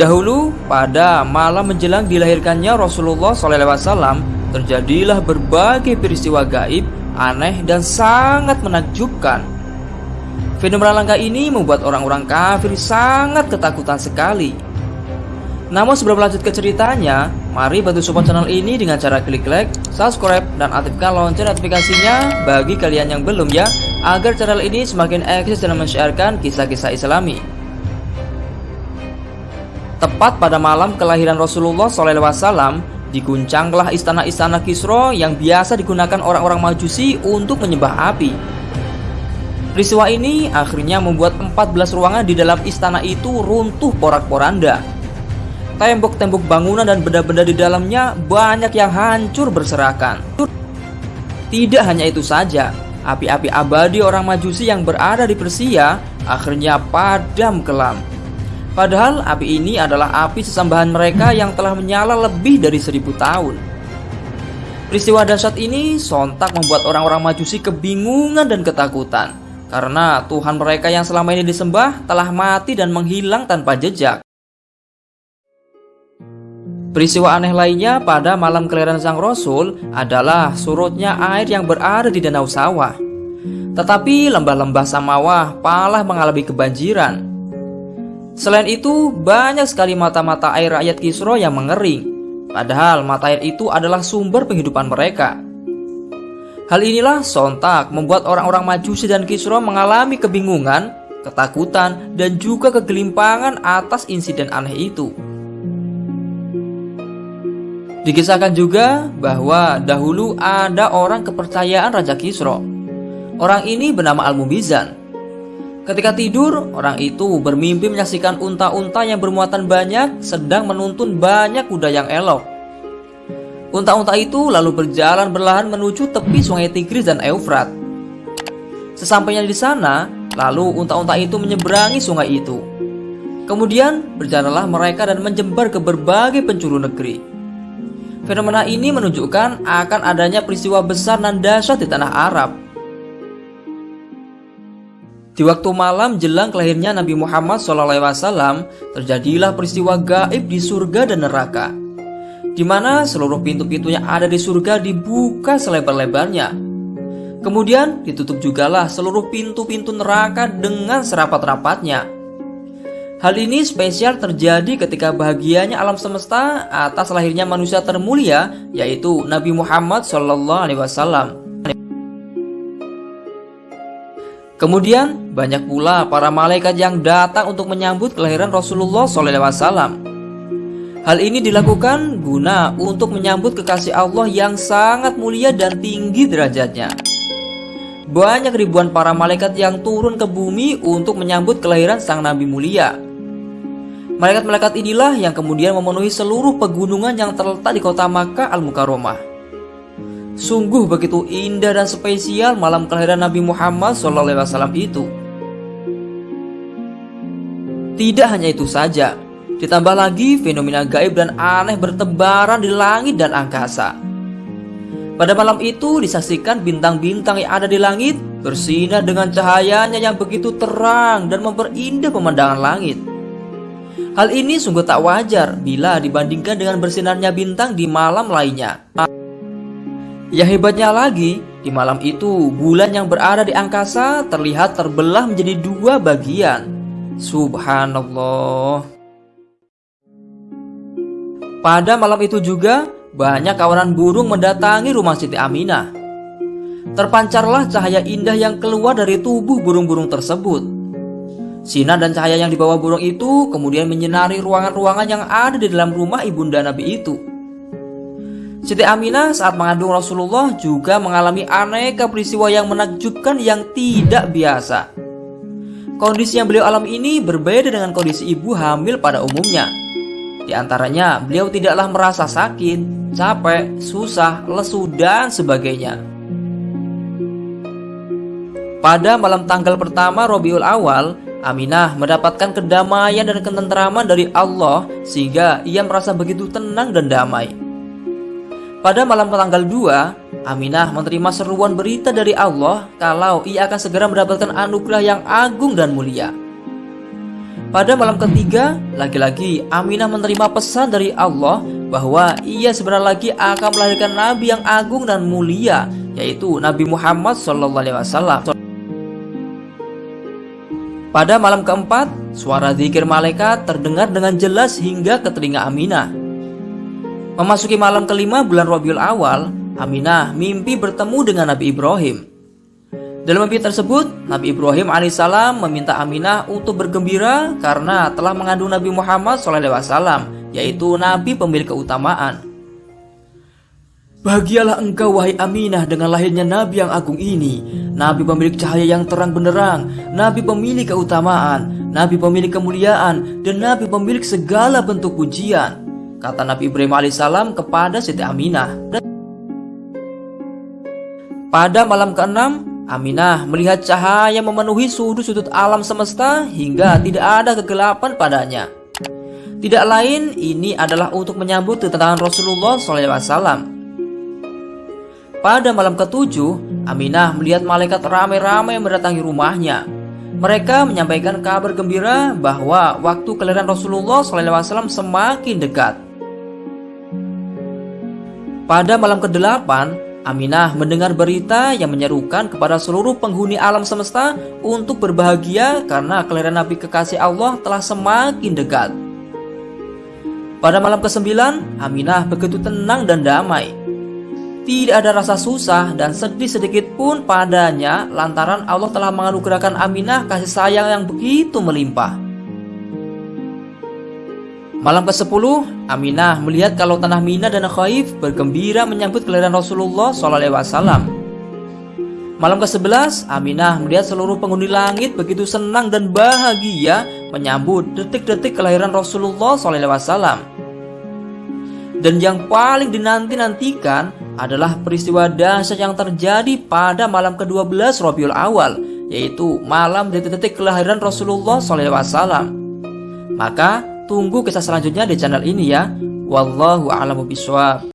Dahulu pada malam menjelang dilahirkannya Rasulullah SAW terjadilah berbagai peristiwa gaib, aneh dan sangat menakjubkan. Fenomena langka ini membuat orang-orang kafir sangat ketakutan sekali. Namun sebelum lanjut ke ceritanya, mari bantu support channel ini dengan cara klik like, subscribe, dan aktifkan lonceng notifikasinya bagi kalian yang belum ya, agar channel ini semakin eksis dalam men-sharekan kisah-kisah islami. Tepat pada malam kelahiran Rasulullah SAW, diguncanglah istana-istana Kisro yang biasa digunakan orang-orang Majusi untuk menyembah api. Peristiwa ini akhirnya membuat 14 ruangan di dalam istana itu runtuh porak-poranda Tembok-tembok bangunan dan benda-benda di dalamnya banyak yang hancur berserakan. Tidak hanya itu saja, api-api abadi orang Majusi yang berada di Persia akhirnya padam kelam. Padahal api ini adalah api sesambahan mereka yang telah menyala lebih dari seribu tahun. Peristiwa dahsyat ini sontak membuat orang-orang Majusi kebingungan dan ketakutan karena Tuhan mereka yang selama ini disembah telah mati dan menghilang tanpa jejak. Peristiwa aneh lainnya pada malam kelahiran sang Rasul adalah surutnya air yang berada di danau sawah. Tetapi lembah-lembah Samawah palah mengalami kebanjiran. Selain itu, banyak sekali mata-mata air rakyat Kisro yang mengering. Padahal mata air itu adalah sumber penghidupan mereka. Hal inilah sontak membuat orang-orang Majusi dan Kisro mengalami kebingungan, ketakutan, dan juga kegelimpangan atas insiden aneh itu. Dikisahkan juga bahwa dahulu ada orang kepercayaan Raja Kisro. Orang ini bernama Al-Mubizan. Ketika tidur, orang itu bermimpi menyaksikan unta-unta yang bermuatan banyak sedang menuntun banyak kuda yang elok. Unta-unta itu lalu berjalan berlahan menuju tepi sungai Tigris dan Eufrat. Sesampainya di sana, lalu unta-unta itu menyeberangi sungai itu. Kemudian berjalanlah mereka dan menjembar ke berbagai penjuru negeri. Fenomena ini menunjukkan akan adanya peristiwa besar dan dahsyat di tanah Arab. Di waktu malam jelang kelahirnya Nabi Muhammad SAW, terjadilah peristiwa gaib di surga dan neraka, di mana seluruh pintu-pintunya ada di surga dibuka selebar-lebarnya. Kemudian ditutup jugalah seluruh pintu-pintu neraka dengan serapat-rapatnya. Hal ini spesial terjadi ketika bahagianya alam semesta atas lahirnya manusia termulia yaitu Nabi Muhammad Shallallahu Kemudian banyak pula para malaikat yang datang untuk menyambut kelahiran Rasulullah SAW. Hal ini dilakukan guna untuk menyambut kekasih Allah yang sangat mulia dan tinggi derajatnya. Banyak ribuan para malaikat yang turun ke bumi untuk menyambut kelahiran sang Nabi mulia. Malaikat-malaikat inilah yang kemudian memenuhi seluruh pegunungan yang terletak di kota Makkah Al-Mukarramah. Sungguh begitu indah dan spesial malam kelahiran Nabi Muhammad SAW itu. Tidak hanya itu saja, ditambah lagi fenomena gaib dan aneh bertebaran di langit dan angkasa. Pada malam itu disaksikan bintang-bintang yang ada di langit bersinar dengan cahayanya yang begitu terang dan memperindah pemandangan langit. Hal ini sungguh tak wajar bila dibandingkan dengan bersinarnya bintang di malam lainnya. Yang hebatnya lagi, di malam itu bulan yang berada di angkasa terlihat terbelah menjadi dua bagian. Subhanallah. Pada malam itu juga banyak kawanan burung mendatangi rumah Siti Aminah. Terpancarlah cahaya indah yang keluar dari tubuh burung-burung tersebut. Sinar dan cahaya yang dibawa burung itu kemudian menyinari ruangan-ruangan yang ada di dalam rumah ibunda Nabi itu. Siti Aminah saat mengandung Rasulullah juga mengalami aneka peristiwa yang menakjubkan yang tidak biasa. Kondisi yang beliau alami ini berbeda dengan kondisi ibu hamil pada umumnya. Di antaranya, beliau tidaklah merasa sakit, capek, susah, lesu, dan sebagainya. Pada malam tanggal pertama Robiul Awal, Aminah mendapatkan kedamaian dan ketentraman dari Allah sehingga ia merasa begitu tenang dan damai. Pada malam tanggal 2, Aminah menerima seruan berita dari Allah kalau ia akan segera mendapatkan anugerah yang agung dan mulia. Pada malam ketiga, lagi-lagi Aminah menerima pesan dari Allah bahwa ia sebentar lagi akan melahirkan Nabi yang agung dan mulia, yaitu Nabi Muhammad SAW. Pada malam keempat, suara zikir malaikat terdengar dengan jelas hingga ke telinga Aminah. Memasuki malam kelima bulan Rabiul Awal, Aminah mimpi bertemu dengan Nabi Ibrahim. Dalam mimpi tersebut, Nabi Ibrahim alaihissalam meminta Aminah untuk bergembira karena telah mengandung Nabi Muhammad SAW, yaitu Nabi pemilik keutamaan. Bahagialah engkau wahai Aminah dengan lahirnya Nabi yang agung ini Nabi pemilik cahaya yang terang benderang Nabi pemilik keutamaan Nabi pemilik kemuliaan Dan Nabi pemilik segala bentuk pujian Kata Nabi Ibrahim alaihissalam kepada Siti Aminah pada malam keenam, Aminah melihat cahaya memenuhi sudut-sudut alam semesta hingga tidak ada kegelapan padanya. Tidak lain, ini adalah untuk menyambut kedatangan Rasulullah SAW. Pada malam ketujuh, Aminah melihat malaikat ramai-ramai mendatangi rumahnya. Mereka menyampaikan kabar gembira bahwa waktu kelahiran Rasulullah SAW semakin dekat. Pada malam ke-8, Aminah mendengar berita yang menyerukan kepada seluruh penghuni alam semesta untuk berbahagia karena kelahiran Nabi kekasih Allah telah semakin dekat. Pada malam ke-9, Aminah begitu tenang dan damai. Tidak ada rasa susah dan sedih sedikit pun padanya lantaran Allah telah menganugerahkan Aminah kasih sayang yang begitu melimpah. Malam ke-10, Aminah melihat kalau tanah Mina dan Khaif bergembira menyambut kelahiran Rasulullah SAW. Malam ke-11, Aminah melihat seluruh penghuni langit begitu senang dan bahagia menyambut detik-detik kelahiran Rasulullah SAW. Dan yang paling dinanti-nantikan adalah peristiwa dahsyat yang terjadi pada malam ke-12 Rabiul Awal, yaitu malam detik-detik kelahiran Rasulullah SAW. Maka Tunggu kisah selanjutnya di channel ini ya. Wallahu a'lamu bishawab.